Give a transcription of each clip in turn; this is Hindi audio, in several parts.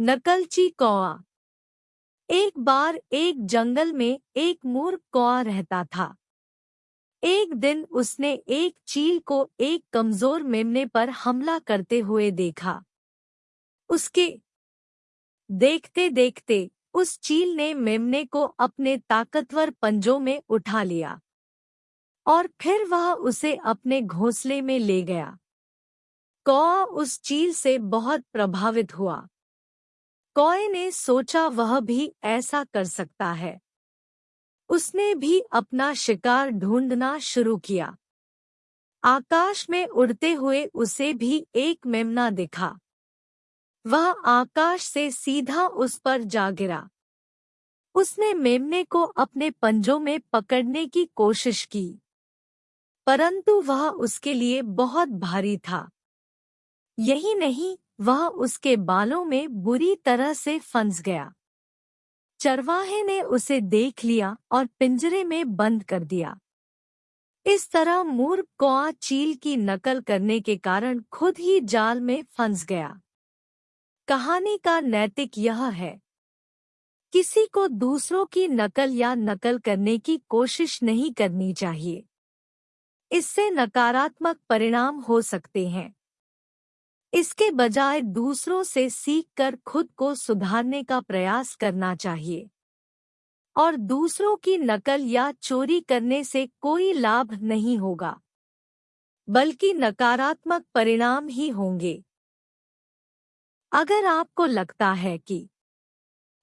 नकलची कौआ। एक बार एक जंगल में एक मूर्ख कौआ रहता था। एक दिन उसने एक चील को एक कमज़ोर मेमने पर हमला करते हुए देखा। उसके देखते देखते उस चील ने मेमने को अपने ताकतवर पंजों में उठा लिया और फिर वह उसे अपने घोंसले में ले गया। कौआ उस चील से बहुत प्रभावित हुआ। कौए ने सोचा वह भी ऐसा कर सकता है। उसने भी अपना शिकार ढूंढना शुरू किया। आकाश में उड़ते हुए उसे भी एक मेमना दिखा। वह आकाश से सीधा उस पर जा गिरा। उसने मेमने को अपने पंजों में पकड़ने की कोशिश की। परंतु वह उसके लिए बहुत भारी था। यही नहीं वह उसके बालों में बुरी तरह से फंस गया। चरवाहे ने उसे देख लिया और पिंजरे में बंद कर दिया। इस तरह मूर्ख कौआ चील की नकल करने के कारण खुद ही जाल में फंस गया। कहानी का नैतिक यह है, किसी को दूसरों की नकल या नकल करने की कोशिश नहीं करनी चाहिए। इससे नकारात्मक परिणाम हो सकते हैं। इसके बजाय दूसरों से सीखकर खुद को सुधारने का प्रयास करना चाहिए। और दूसरों की नकल या चोरी करने से कोई लाभ नहीं होगा, बल्कि नकारात्मक परिणाम ही होंगे। अगर आपको लगता है कि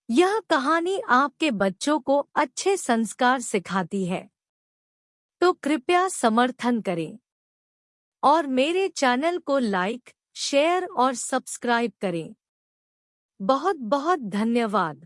यह कहानी आपके बच्चों को अच्छे संस्कार सिखाती है तो कृपया समर्थन करें और मेरे चैनल को लाइक शेयर और सब्सक्राइब करें। बहुत बहुत धन्यवाद।